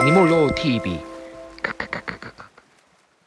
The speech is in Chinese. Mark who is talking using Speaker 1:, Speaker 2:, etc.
Speaker 1: Animal TV